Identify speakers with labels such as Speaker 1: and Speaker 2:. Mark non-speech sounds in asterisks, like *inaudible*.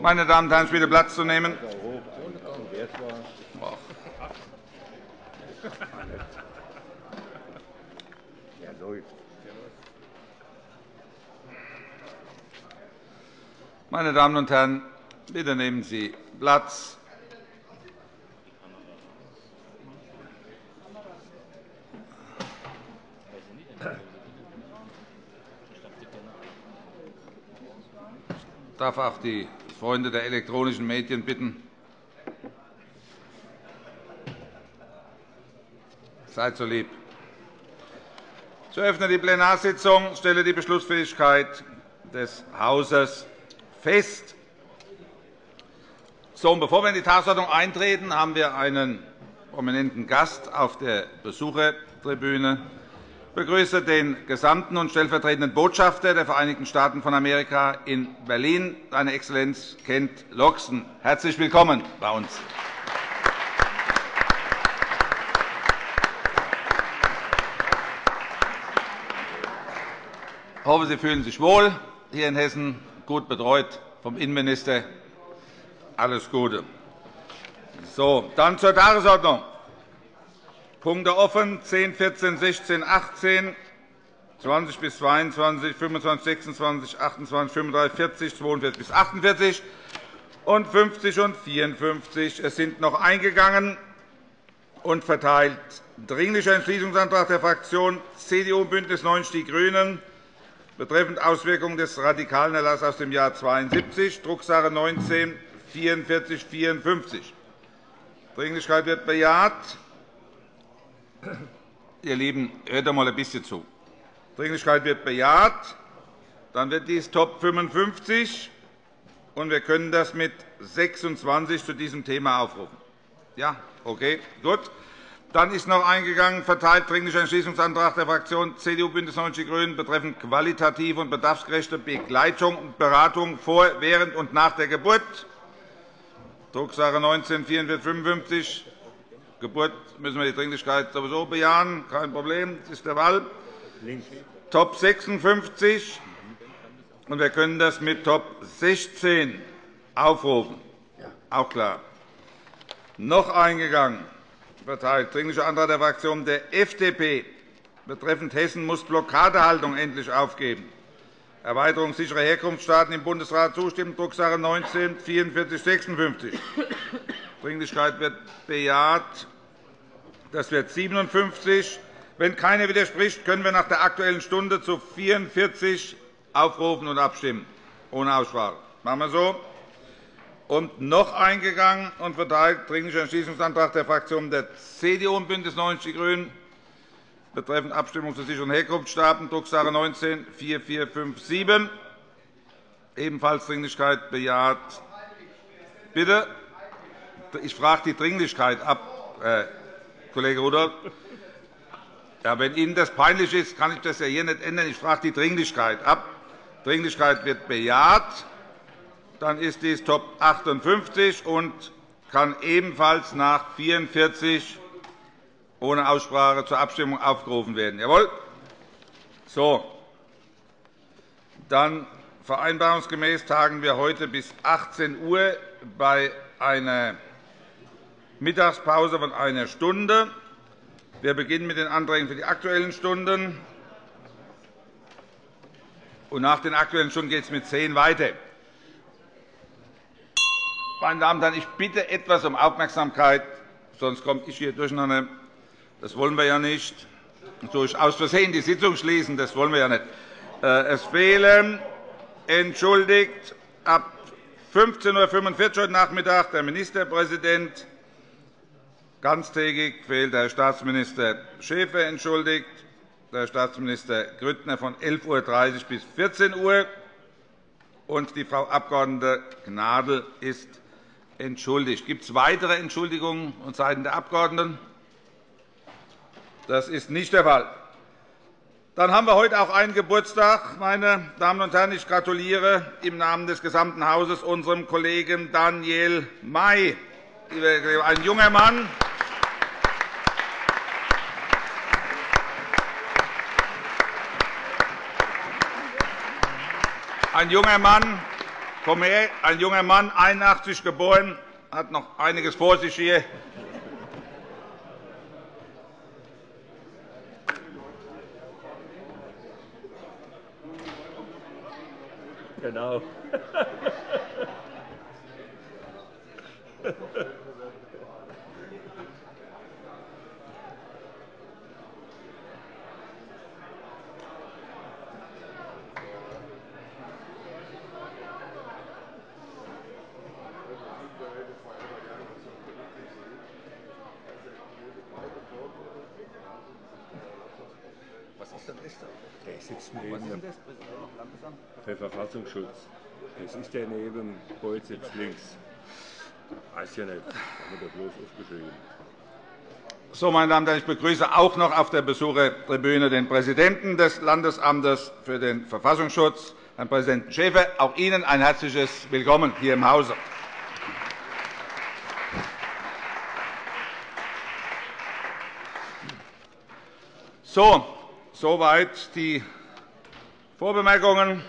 Speaker 1: Meine Damen und Herren, bitte Platz zu nehmen. Meine Damen und Herren, bitte nehmen Sie Platz. Ich darf auch die Freunde der elektronischen Medien bitten, seid so lieb. Ich eröffne die Plenarsitzung stelle die Beschlussfähigkeit des Hauses fest. So, bevor wir in die Tagesordnung eintreten, haben wir einen prominenten Gast auf der Besuchertribüne. Ich begrüße den Gesandten und stellvertretenden Botschafter der Vereinigten Staaten von Amerika in Berlin, seine Exzellenz Kent Loxton. Herzlich willkommen bei uns. Ich hoffe, Sie fühlen sich wohl hier in Hessen, gut betreut vom Innenminister. Alles Gute. So, dann zur Tagesordnung. Punkte offen 10, 14, 16, 18, 20 bis 22, 25, 26, 28, 35, 40, 42 bis 48 und 50 und 54. Es sind noch eingegangen und verteilt Dringlicher Entschließungsantrag der Fraktionen CDU, BÜNDNIS 90 die GRÜNEN betreffend Auswirkungen des radikalen Erlasses aus dem Jahr 1972, Drucksache 19 4454. Dringlichkeit wird bejaht. Ihr Lieben, hört doch mal ein bisschen zu. Dringlichkeit wird bejaht. Dann wird dies Top 55, und wir können das mit 26 zu diesem Thema aufrufen. Ja, okay, gut. Dann ist noch eingegangen, verteilt Dringlicher Entschließungsantrag der Fraktion CDU BÜNDNIS 90 die GRÜNEN betreffend qualitative und bedarfsgerechte Begleitung und Beratung vor, während und nach der Geburt. Drucksache 19 4455. Geburt müssen wir die Dringlichkeit sowieso bejahen. Kein Problem. Das ist der Fall. Top 56. Und wir können das mit Top 16 aufrufen. Auch klar. Noch eingegangen verteilt. Dringlicher Antrag der Fraktion der FDP betreffend Hessen muss Blockadehaltung endlich aufgeben. Erweiterung sicherer Herkunftsstaaten im Bundesrat zustimmen, Drucksache 19 4456. Dringlichkeit wird bejaht. Das wird 57. Wenn keiner widerspricht, können wir nach der Aktuellen Stunde zu 44 aufrufen und abstimmen, ohne Aussprache. Machen wir so und noch eingegangen und verteilt Dringlicher Entschließungsantrag der Fraktionen der CDU und BÜNDNIS 90 die GRÜNEN betreffend Abstimmung zu sicheren Herkunftsstaaten, Drucksache 19 4457. Ebenfalls Dringlichkeit bejaht. Bitte? Ich frage die Dringlichkeit ab, Herr Kollege Rudolph. Ja, wenn Ihnen das peinlich ist, kann ich das ja hier nicht ändern. Ich frage die Dringlichkeit ab. Dringlichkeit wird bejaht dann ist dies Top 58 und kann ebenfalls nach 44 ohne Aussprache zur Abstimmung aufgerufen werden. Jawohl. So. Dann vereinbarungsgemäß tagen wir heute bis 18 Uhr bei einer Mittagspause von einer Stunde. Wir beginnen mit den Anträgen für die Aktuellen Stunden. Und nach den Aktuellen Stunden geht es mit zehn weiter. Meine Damen und Herren, ich bitte etwas um Aufmerksamkeit, sonst komme ich hier durcheinander. Das wollen wir ja nicht. Durch aus Versehen die Sitzung schließen, das wollen wir ja nicht. Äh, es fehlen entschuldigt ab 15.45 Uhr heute Nachmittag der Ministerpräsident. Ganztägig fehlt der Staatsminister Schäfer entschuldigt, der Staatsminister Grüttner von 11.30 Uhr bis 14 Uhr und die Frau Abg. Gnadl ist entschuldigt. Gibt es weitere Entschuldigungen vonseiten der Abgeordneten? Das ist nicht der Fall. Dann haben wir heute auch einen Geburtstag. Meine Damen und Herren, ich gratuliere im Namen des gesamten Hauses unserem Kollegen Daniel May, ein junger Mann, ein junger Mann, ein junger Mann, 81 geboren, hat noch einiges vor sich hier.
Speaker 2: Genau. *laughs* Der sitzt neben dem Verfassungsschutz. Das ist der neben Beuth sitzt links. Weiß ja nicht, haben wir da bloß aufgeschrieben.
Speaker 1: So, meine Damen und Herren, ich begrüße auch noch auf der Besuchertribüne den Präsidenten des Landesamtes für den Verfassungsschutz, Herrn Präsidenten Schäfer. Auch Ihnen ein herzliches Willkommen hier im Hause. So, soweit die Vorbemerkungen.